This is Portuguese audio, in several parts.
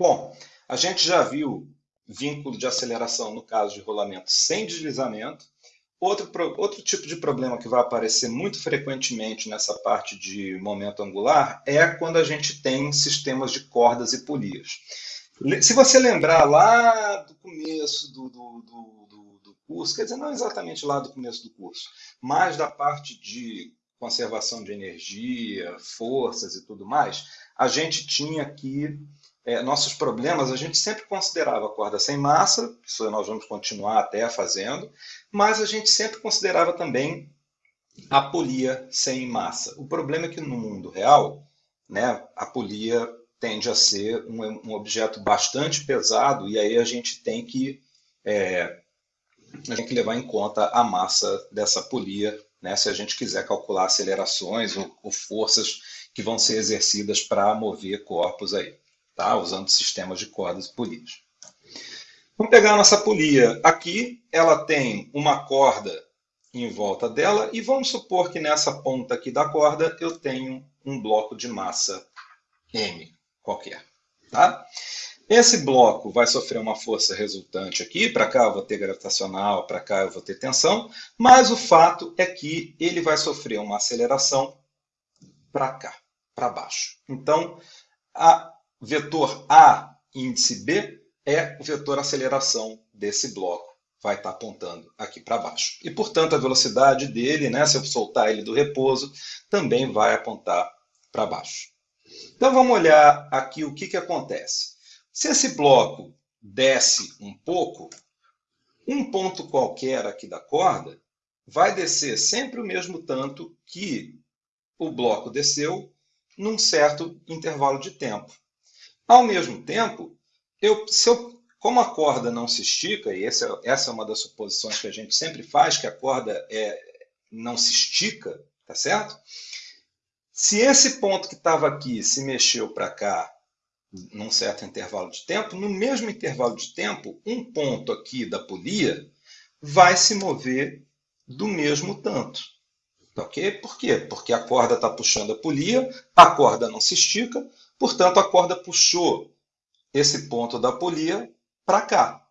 Bom, a gente já viu vínculo de aceleração no caso de rolamento sem deslizamento. Outro, outro tipo de problema que vai aparecer muito frequentemente nessa parte de momento angular é quando a gente tem sistemas de cordas e polias. Se você lembrar lá do começo do, do, do, do, curso, quer dizer, não exatamente lá do começo do curso, mas da parte de conservação de energia, forças e tudo mais, a gente tinha aqui é, nossos problemas, a gente sempre considerava a corda sem massa, isso nós vamos continuar até fazendo, mas a gente sempre considerava também a polia sem massa. O problema é que no mundo real, né, a polia tende a ser um, um objeto bastante pesado e aí a gente tem que é, a gente tem que levar em conta a massa dessa polia, né, se a gente quiser calcular acelerações ou, ou forças que vão ser exercidas para mover corpos aí, tá? usando sistemas de cordas polias. Vamos pegar a nossa polia. Aqui ela tem uma corda em volta dela e vamos supor que nessa ponta aqui da corda eu tenho um bloco de massa M qualquer. Tá? Esse bloco vai sofrer uma força resultante aqui, para cá eu vou ter gravitacional, para cá eu vou ter tensão, mas o fato é que ele vai sofrer uma aceleração para cá, para baixo. Então, a vetor A índice B é o vetor aceleração desse bloco, vai estar tá apontando aqui para baixo. E, portanto, a velocidade dele, né, se eu soltar ele do repouso, também vai apontar para baixo. Então vamos olhar aqui o que, que acontece. Se esse bloco desce um pouco, um ponto qualquer aqui da corda vai descer sempre o mesmo tanto que o bloco desceu num certo intervalo de tempo. Ao mesmo tempo, eu, se eu, como a corda não se estica, e essa, essa é uma das suposições que a gente sempre faz, que a corda é, não se estica, tá certo? Se esse ponto que estava aqui se mexeu para cá num certo intervalo de tempo, no mesmo intervalo de tempo, um ponto aqui da polia vai se mover do mesmo tanto. Ok? Por quê? Porque a corda está puxando a polia, a corda não se estica, portanto a corda puxou esse ponto da polia para cá.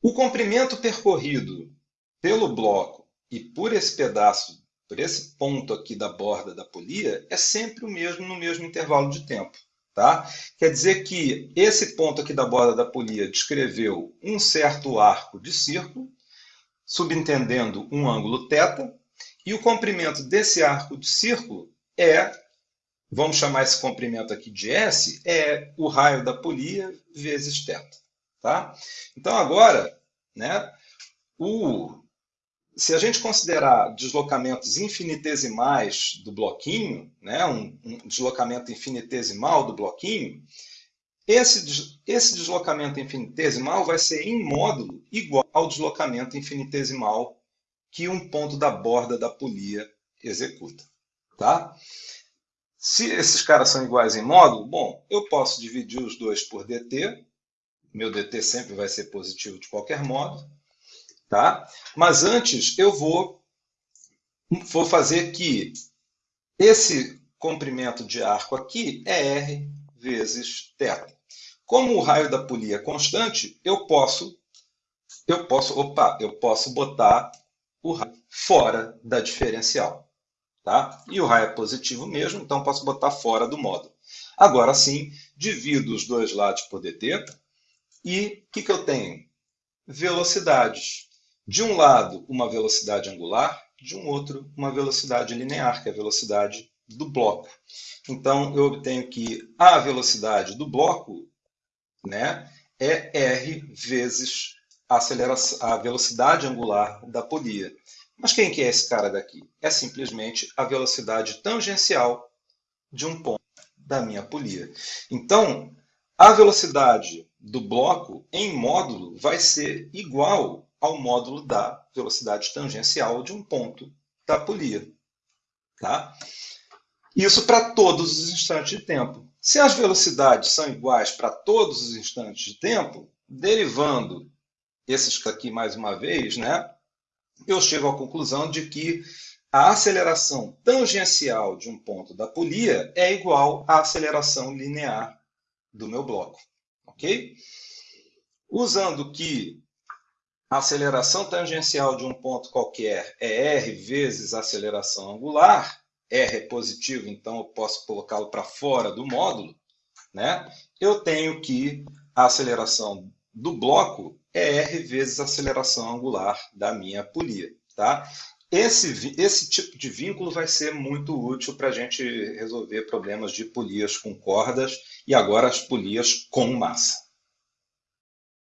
O comprimento percorrido pelo bloco e por esse pedaço por esse ponto aqui da borda da polia, é sempre o mesmo no mesmo intervalo de tempo. Tá? Quer dizer que esse ponto aqui da borda da polia descreveu um certo arco de círculo, subentendendo um ângulo θ, e o comprimento desse arco de círculo é, vamos chamar esse comprimento aqui de S, é o raio da polia vezes θ. Tá? Então agora, né, o se a gente considerar deslocamentos infinitesimais do bloquinho, né, um, um deslocamento infinitesimal do bloquinho, esse, esse deslocamento infinitesimal vai ser em módulo igual ao deslocamento infinitesimal que um ponto da borda da polia executa. Tá? Se esses caras são iguais em módulo, bom, eu posso dividir os dois por dt, meu dt sempre vai ser positivo de qualquer modo, Tá? Mas antes eu vou, vou fazer que esse comprimento de arco aqui é R vezes θ. Como o raio da polia é constante, eu posso, eu posso, opa, eu posso botar o raio fora da diferencial. Tá? E o raio é positivo mesmo, então posso botar fora do módulo. Agora sim, divido os dois lados por dt e o que, que eu tenho? Velocidades. De um lado, uma velocidade angular, de um outro, uma velocidade linear, que é a velocidade do bloco. Então, eu obtenho que a velocidade do bloco né, é r vezes a, aceleração, a velocidade angular da polia. Mas quem que é esse cara daqui? É simplesmente a velocidade tangencial de um ponto da minha polia. Então, a velocidade do bloco em módulo vai ser igual ao módulo da velocidade tangencial de um ponto da polia. Tá? Isso para todos os instantes de tempo. Se as velocidades são iguais para todos os instantes de tempo, derivando esses aqui mais uma vez, né, eu chego à conclusão de que a aceleração tangencial de um ponto da polia é igual à aceleração linear do meu bloco, ok? Usando que a aceleração tangencial de um ponto qualquer é r vezes a aceleração angular, r é positivo, então eu posso colocá-lo para fora do módulo, né? eu tenho que a aceleração do bloco é r vezes a aceleração angular da minha polia. Tá? Esse, esse tipo de vínculo vai ser muito útil para a gente resolver problemas de polias com cordas e agora as polias com massa.